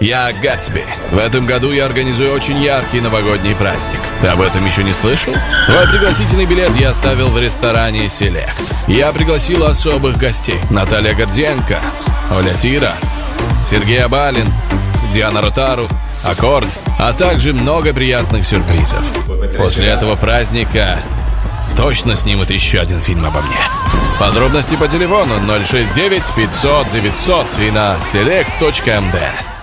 Я Гатсби. В этом году я организую очень яркий новогодний праздник. Ты об этом еще не слышал? Твой пригласительный билет я оставил в ресторане «Селект». Я пригласил особых гостей. Наталья Горденко, Оля Тира, Сергей Абалин, Диана Ротару, Аккорд, а также много приятных сюрпризов. После этого праздника точно снимут еще один фильм обо мне. Подробности по телефону 069 500 900 и на select.md.